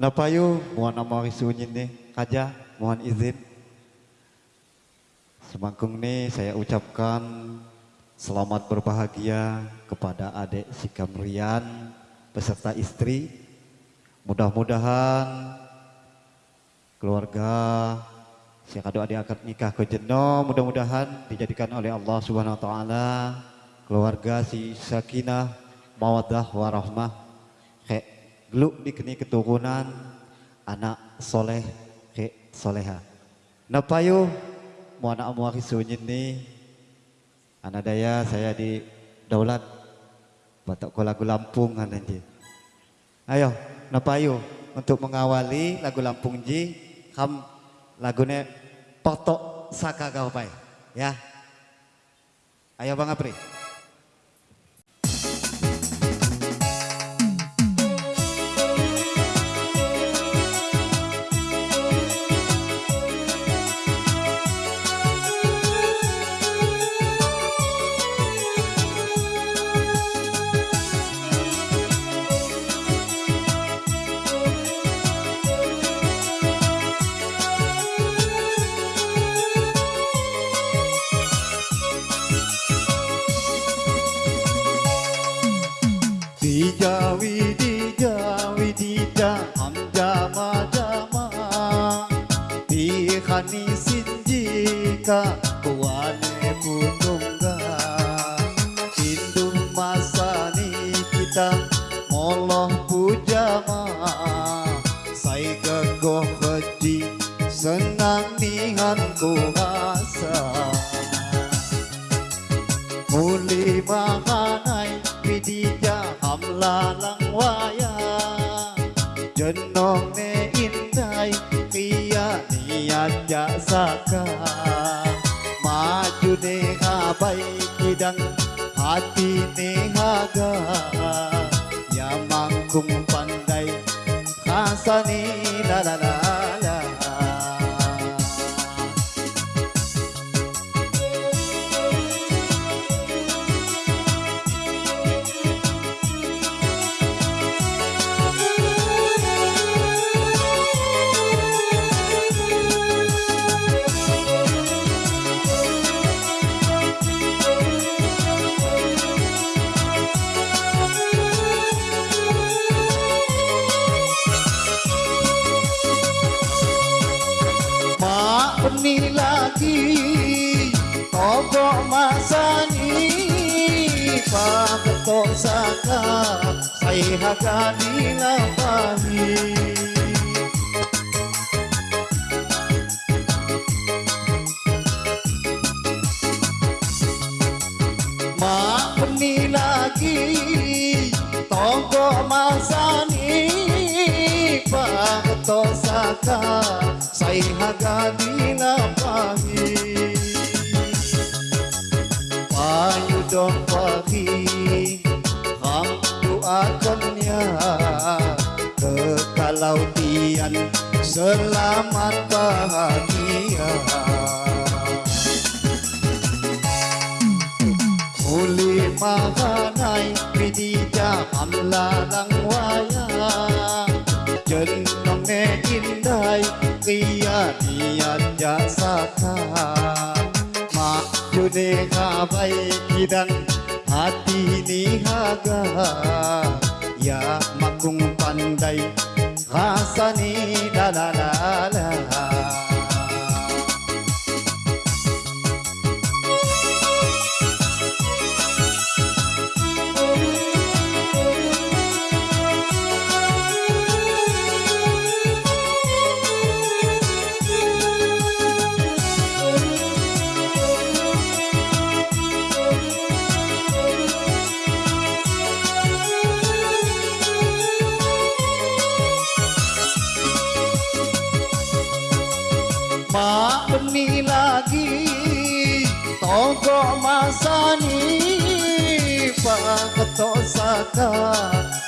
Napayu mohon nama risunyin nih kaja mohon izin. Semangkung nih saya ucapkan selamat berbahagia kepada adik si Kamrian beserta istri. Mudah-mudahan keluarga si kado adik akad nikah ke jeno mudah-mudahan dijadikan oleh Allah subhanahu wa ta'ala keluarga si sakinah mawadah warahmah Geluk dikeni keturunan anak soleh ke soleha. Napayu mau anak muari sunyin ni anak daya saya di daulat batok ko lagu Lampung nanti. Ayo napayu untuk mengawali lagu Lampung ji kam lagunya potok saka kau ya. Ayo Bang Apri. Dijawi dijawi dija hamjama jama Dihani sinjika kuane punungga Hindu masani kita moloh pujama. Sai gegoh keji senang nihan kuasa niat jasaka Maju ne habai kidang hati ne haga. Ya mangkung pandai kasani عني لاتي طبع مساني فاقط سكا صيها كاني لطاني มาคนนี้ลากีต้องก็มาซานีฝากต่อ ka Say haga di na pangi Panyo dong pagi Ang doakan niya Kekalautian Selamat bahagia Uli mahanay Pidija amlarang wayang Jenderal indai Kia niat jasaka Mak jude kabai kidang Hati ni haga Ya makung pandai Maaf ni lagi Toko masani Pagkato saka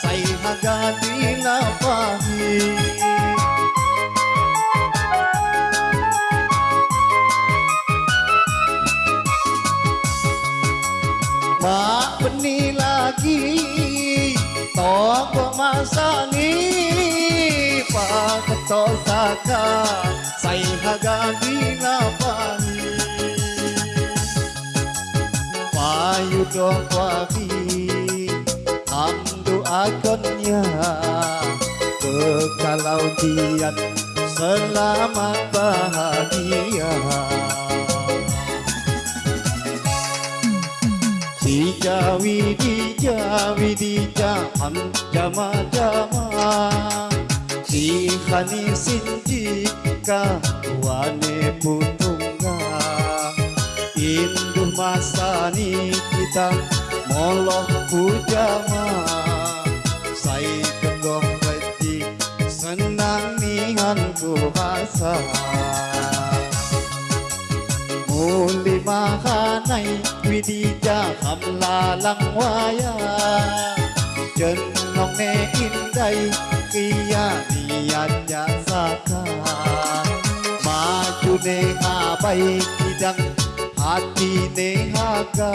Say hagadi na pahit มาวันนี้ลากีต่อก็มาสานี้ฝากต่อสากา hagani lapani. Payudo wagi hamdu agonnya kekalau dian selamat bahagia. Dija widija widija ham jama jama Si khani sinji ka wane putunga Induh masani kita moloh pujama. Sai kegoh rejik senang nihan kuasa. Muli mahanay widija kamlalang waya. Jenong ne inday kiya niya jasaka Neha बैकिदं ati nehaga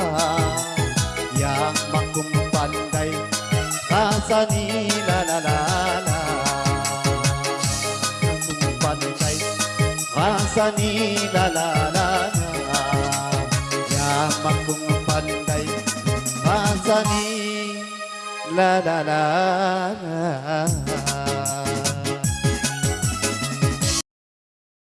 yang makung pandai kasani la la la la makung pandai kasani la la la la yang makung pandai kasani la la la la